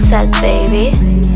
Nick says,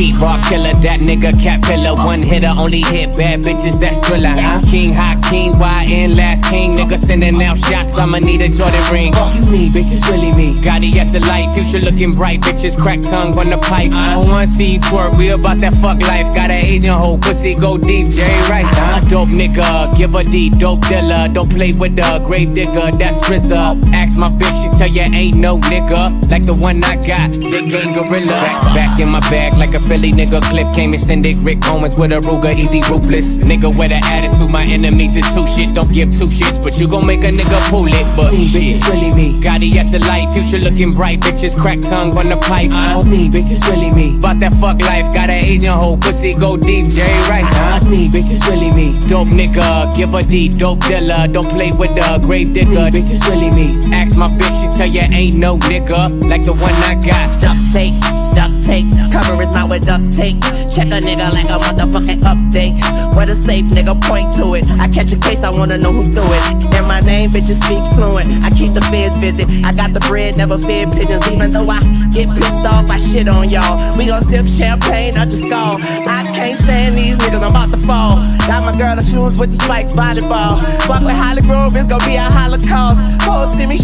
baby. T-Rock killer, that nigga cat pillar. One hitter, only hit bad bitches, that's thriller. Huh? King, hot king, YN, last king. Nigga sending out shots, I'ma need a Jordan ring. Fuck you mean, bitch, it's really me. Gotti at the light, future looking bright. Bitches crack tongue on the pipe. I don't wanna see you twerk, we about that fuck life. Got an Asian hoe, pussy go deep, right, huh? Dope nigga, give a D, dope dealer. Don't play with the grave digger, that's RZA. Ask my bitch, she tell you ain't no nigga. Like the one I got, big gang gorilla. Back, back in my bag like a Philly nigga. Clip came extended, Rick Owens with a Ruger, easy ruthless. Nigga with an attitude, my enemies is two shits. Don't give two shits, but you gon' make a nigga pull it. But Me, bitch, it's really me. Gotti at the light, future looking bright. Bitches crack tongue on the pipe. Not me, bitch, it's really me. About that fuck life, got an Asian hoe, pussy go deep, Jerry right, huh? Not me, bitch, it's really me. Dope nigga, give a D, dope dealer. Don't play with the grave digger. Me, bitch, it's really me. Ask my bitch, tell you ain't no nigga like the one I got. duct tape, duct tape. Cover his mouth with duct tape. Check a nigga like a motherfucking update. Where the safe nigga point to it. I catch a case, I wanna know who threw it. And my name, bitches speak fluent. I keep the feds busy. I got the bread, never fed pigeons. Even though I get pissed off, I shit on y'all. We gon' sip champagne, I just go. I can't stand these niggas, I'm about to fall. Got my girl the shoes with the spikes, volleyball. Fuck with Hollygrove, it's gon' be a holocaust. Hoes see me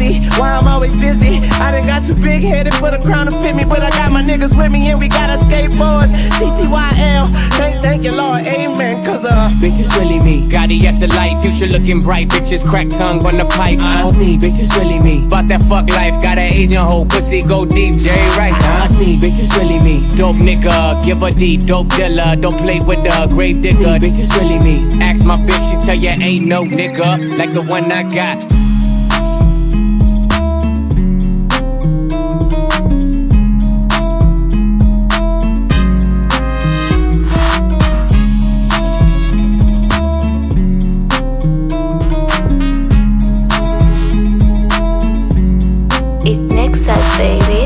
you see I'm busy? Why I'm always busy? I done got too big headed for the crown to fit me, but I got my niggas with me and we got our skateboards. TTYL, thank, thank you, Lord, amen. Cause uh, Bitch, it's really me. Gotti at the light, future looking bright. Bitches crack tongue on the pipe. Not me, bitch, it's really me. About that fuck life, got an Asian hoe, pussy go deep, Jerry right, huh? Not me, bitch, it's really me. Dope nigga, give a D, dope dealer. Don't play with the grave Me, digger. bitch, it's really me. Ask my bitch, she tell you ain't no nigga like the one I got. size, baby.